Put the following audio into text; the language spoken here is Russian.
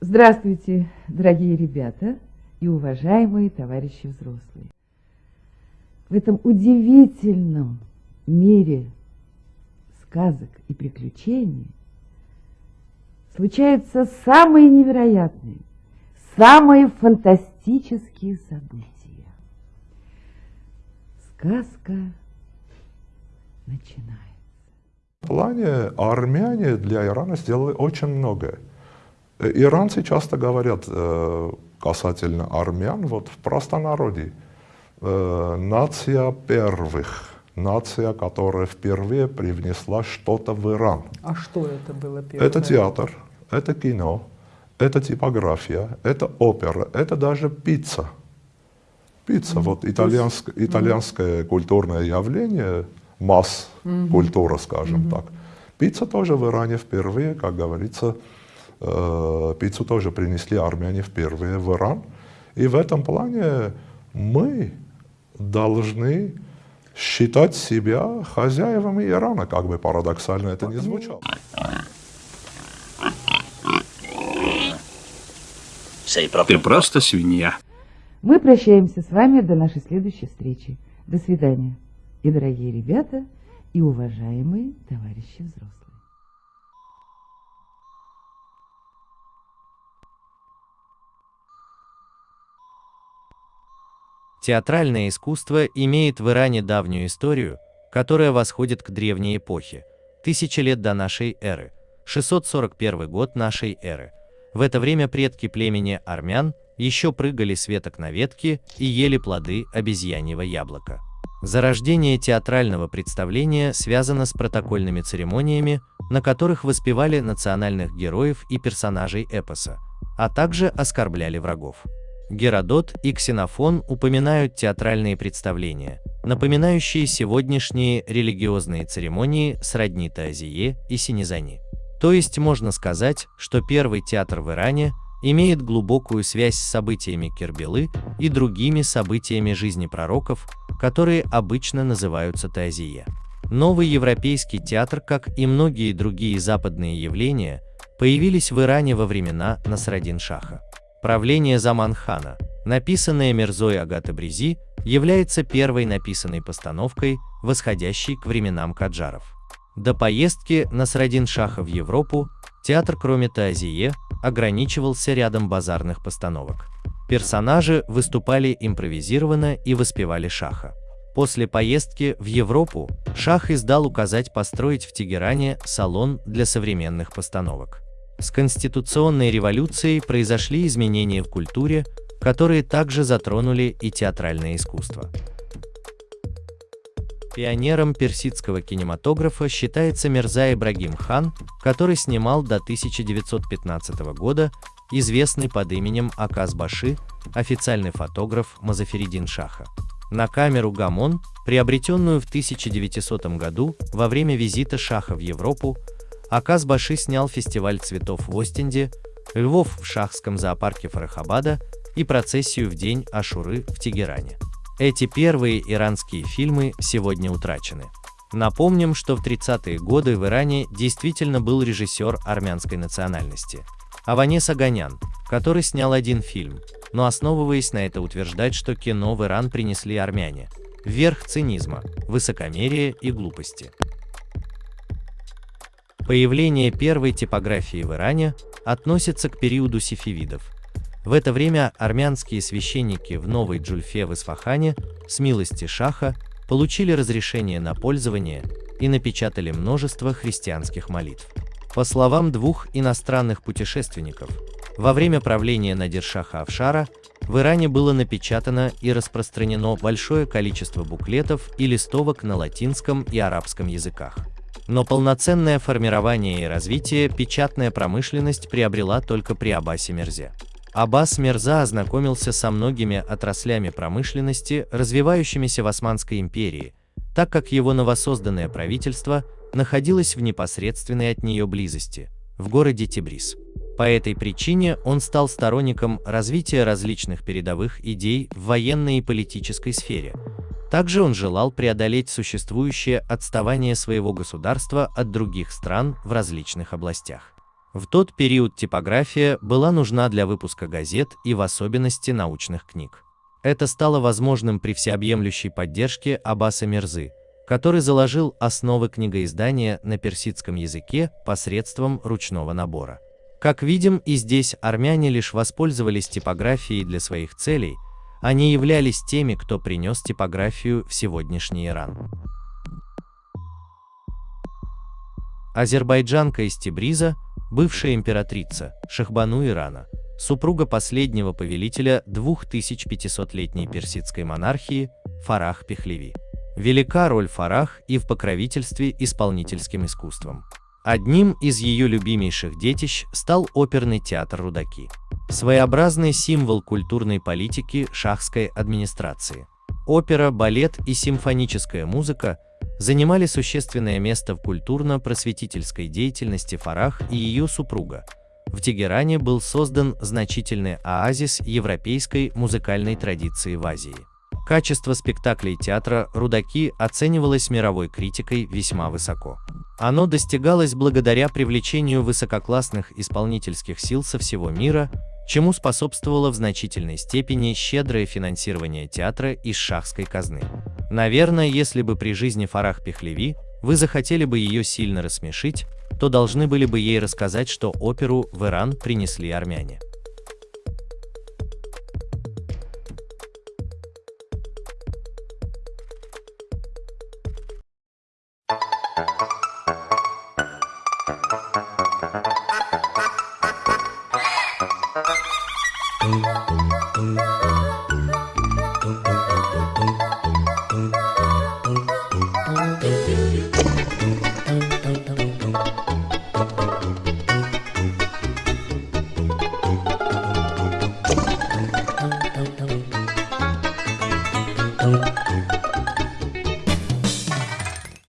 Здравствуйте, дорогие ребята и уважаемые товарищи взрослые. В этом удивительном мире сказок и приключений случаются самые невероятные, самые фантастические события. Сказка начинается. В плане армяне для Ирана сделали очень многое. Э, иранцы часто говорят э, касательно армян, вот в простонародье, э, нация первых, нация, которая впервые привнесла что-то в Иран. А что это было первое? Это театр, это кино, это типография, это опера, это даже пицца. Пицца, mm -hmm. вот итальянск, итальянское mm -hmm. культурное явление, масс-культура, mm -hmm. скажем mm -hmm. так. Пицца тоже в Иране впервые, как говорится, Э, пиццу тоже принесли армяне впервые в Иран. И в этом плане мы должны считать себя хозяевами Ирана, как бы парадоксально это ни звучало. Ты просто свинья. Мы прощаемся с вами до нашей следующей встречи. До свидания. И дорогие ребята, и уважаемые товарищи взрослые. Театральное искусство имеет в Иране давнюю историю, которая восходит к древней эпохе, тысячи лет до нашей эры, 641 год нашей эры. В это время предки племени армян еще прыгали с веток на ветки и ели плоды обезьяньего яблока. Зарождение театрального представления связано с протокольными церемониями, на которых воспевали национальных героев и персонажей эпоса, а также оскорбляли врагов. Геродот и Ксенофон упоминают театральные представления, напоминающие сегодняшние религиозные церемонии сродни Таазие и Синезани. То есть можно сказать, что первый театр в Иране имеет глубокую связь с событиями Кербелы и другими событиями жизни пророков, которые обычно называются Таазие. Новый европейский театр, как и многие другие западные явления, появились в Иране во времена Насрадин-Шаха. Правление Заманхана, написанное Мирзой Агатабризи, является первой написанной постановкой, восходящей к временам Каджаров. До поездки Насрадин-Шаха в Европу театр, кроме Таазие, ограничивался рядом базарных постановок. Персонажи выступали импровизированно и воспевали Шаха. После поездки в Европу Шах издал указать построить в Тегеране салон для современных постановок. С конституционной революцией произошли изменения в культуре, которые также затронули и театральное искусство. Пионером персидского кинематографа считается Мирза Ибрагим хан, который снимал до 1915 года известный под именем Аказ Баши, официальный фотограф Мазаферидин Шаха. На камеру Гамон, приобретенную в 1900 году во время визита Шаха в Европу, Аказ Баши снял фестиваль цветов в Остинде, львов в шахском зоопарке Фарахабада и процессию в день Ашуры в Тегеране. Эти первые иранские фильмы сегодня утрачены. Напомним, что в 30-е годы в Иране действительно был режиссер армянской национальности – Аванес Аганян, который снял один фильм, но основываясь на это утверждать, что кино в Иран принесли армяне – верх цинизма, высокомерия и глупости. Появление первой типографии в Иране относится к периоду сефевидов. В это время армянские священники в Новой Джульфе в Исфахане с милости Шаха получили разрешение на пользование и напечатали множество христианских молитв. По словам двух иностранных путешественников, во время правления Надиршаха Авшара в Иране было напечатано и распространено большое количество буклетов и листовок на латинском и арабском языках. Но полноценное формирование и развитие печатная промышленность приобрела только при Аббасе Мерзе. Аббас Мерза ознакомился со многими отраслями промышленности, развивающимися в Османской империи, так как его новосозданное правительство находилось в непосредственной от нее близости, в городе Тибрис. По этой причине он стал сторонником развития различных передовых идей в военной и политической сфере. Также он желал преодолеть существующее отставание своего государства от других стран в различных областях. В тот период типография была нужна для выпуска газет и в особенности научных книг. Это стало возможным при всеобъемлющей поддержке Аббаса Мирзы, который заложил основы книгоиздания на персидском языке посредством ручного набора. Как видим, и здесь армяне лишь воспользовались типографией для своих целей, они являлись теми, кто принес типографию в сегодняшний Иран. Азербайджанка из Тибриза, бывшая императрица Шахбану Ирана, супруга последнего повелителя 2500-летней персидской монархии Фарах Пехлеви. Велика роль Фарах и в покровительстве исполнительским искусством. Одним из ее любимейших детищ стал оперный театр «Рудаки». Своеобразный символ культурной политики шахской администрации. Опера, балет и симфоническая музыка занимали существенное место в культурно-просветительской деятельности Фарах и ее супруга. В Тегеране был создан значительный оазис европейской музыкальной традиции в Азии. Качество спектаклей театра «Рудаки» оценивалось мировой критикой весьма высоко. Оно достигалось благодаря привлечению высококлассных исполнительских сил со всего мира, чему способствовало в значительной степени щедрое финансирование театра из шахской казны. Наверное, если бы при жизни Фарах Пехлеви вы захотели бы ее сильно рассмешить, то должны были бы ей рассказать, что оперу в Иран принесли армяне. you